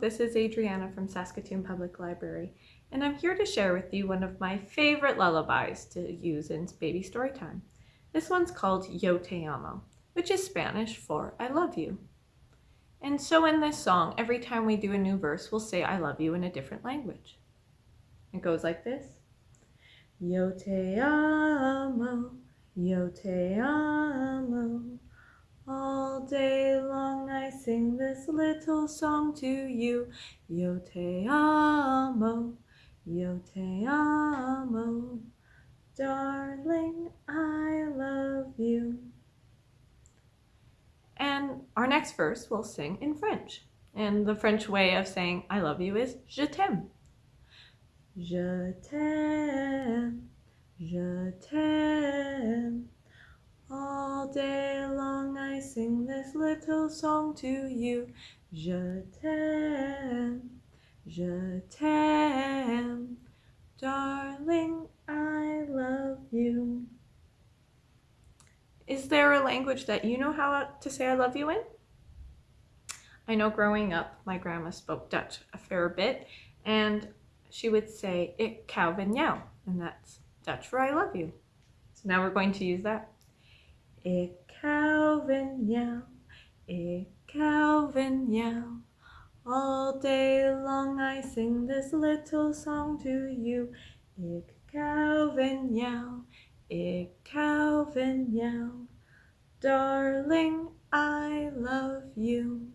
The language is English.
This is Adriana from Saskatoon Public Library, and I'm here to share with you one of my favorite lullabies to use in baby story time. This one's called Yo Te Amo, which is Spanish for I love you. And so in this song, every time we do a new verse, we'll say I love you in a different language. It goes like this. Yo te amo, yo te amo, all day long I this little song to you. Yo te amo, yo te amo, darling, I love you. And our next verse we'll sing in French. And the French way of saying I love you is je t'aime. Je t'aime, je t'aime, all day long sing this little song to you. Je t'aime, je t'aime, darling, I love you. Is there a language that you know how to say I love you in? I know growing up, my grandma spoke Dutch a fair bit, and she would say, Ik kou van jou, and that's Dutch for I love you. So now we're going to use that. Ik hou jou, ik hou van. All day long I sing this little song to you. Ik van jou, ik van jou. Darling, I love you.